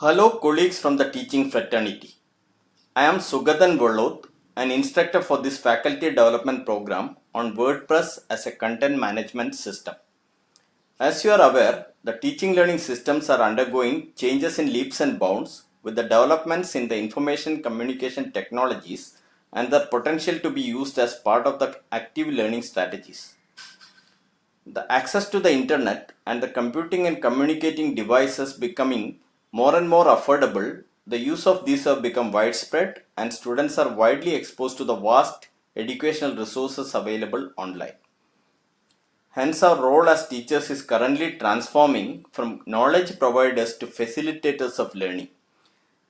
Hello colleagues from the teaching fraternity. I am Sugadan Voloth, an instructor for this faculty development program on WordPress as a content management system. As you are aware, the teaching learning systems are undergoing changes in leaps and bounds with the developments in the information communication technologies and their potential to be used as part of the active learning strategies. The access to the internet and the computing and communicating devices becoming more and more affordable, the use of these have become widespread and students are widely exposed to the vast educational resources available online. Hence our role as teachers is currently transforming from knowledge providers to facilitators of learning.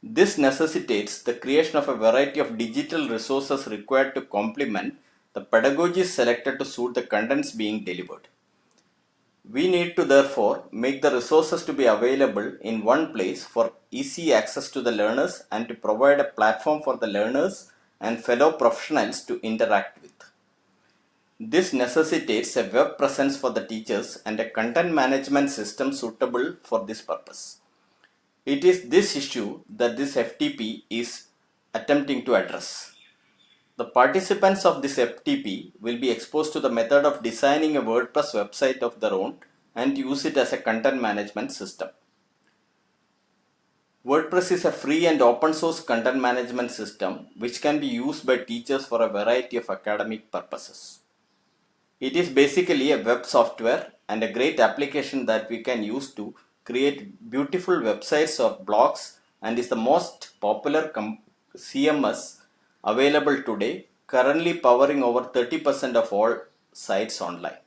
This necessitates the creation of a variety of digital resources required to complement the pedagogies selected to suit the contents being delivered. We need to therefore make the resources to be available in one place for easy access to the learners and to provide a platform for the learners and fellow professionals to interact with. This necessitates a web presence for the teachers and a content management system suitable for this purpose. It is this issue that this FDP is attempting to address. The participants of this FDP will be exposed to the method of designing a WordPress website of their own and use it as a content management system. WordPress is a free and open source content management system which can be used by teachers for a variety of academic purposes. It is basically a web software and a great application that we can use to create beautiful websites or blogs and is the most popular CMS available today, currently powering over 30% of all sites online.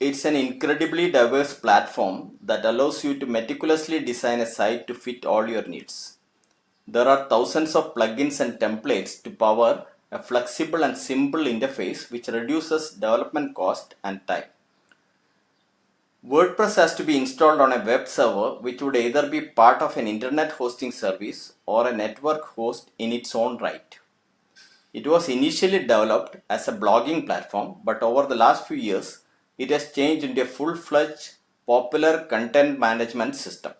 It's an incredibly diverse platform that allows you to meticulously design a site to fit all your needs. There are thousands of plugins and templates to power a flexible and simple interface which reduces development cost and time. WordPress has to be installed on a web server which would either be part of an internet hosting service or a network host in its own right. It was initially developed as a blogging platform but over the last few years it has changed into a full-fledged popular content management system.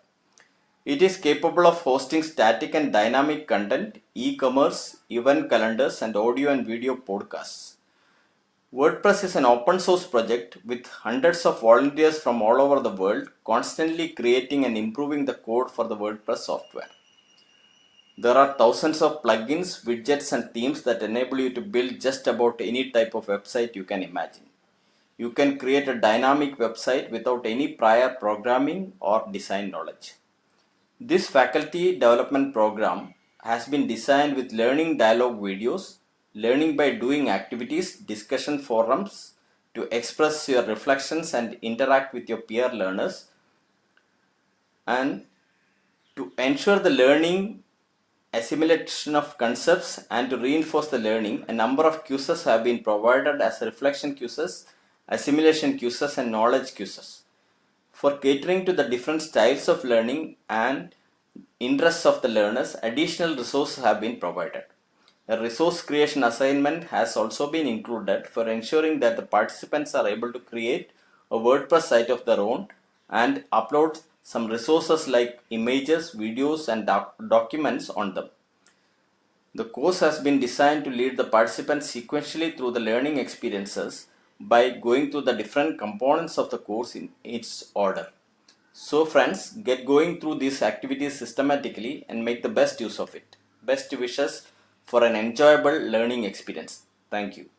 It is capable of hosting static and dynamic content, e-commerce, event calendars and audio and video podcasts. WordPress is an open source project with hundreds of volunteers from all over the world constantly creating and improving the code for the WordPress software. There are thousands of plugins, widgets and themes that enable you to build just about any type of website you can imagine. You can create a dynamic website without any prior programming or design knowledge. This faculty development program has been designed with learning dialogue videos learning by doing activities, discussion forums to express your reflections and interact with your peer learners and to ensure the learning assimilation of concepts and to reinforce the learning, a number of quizzes have been provided as reflection quizzes, assimilation quizzes and knowledge quizzes. For catering to the different styles of learning and interests of the learners, additional resources have been provided. A resource creation assignment has also been included for ensuring that the participants are able to create a WordPress site of their own and upload some resources like images, videos and doc documents on them. The course has been designed to lead the participants sequentially through the learning experiences by going through the different components of the course in its order. So friends, get going through these activities systematically and make the best use of it. Best wishes for an enjoyable learning experience. Thank you.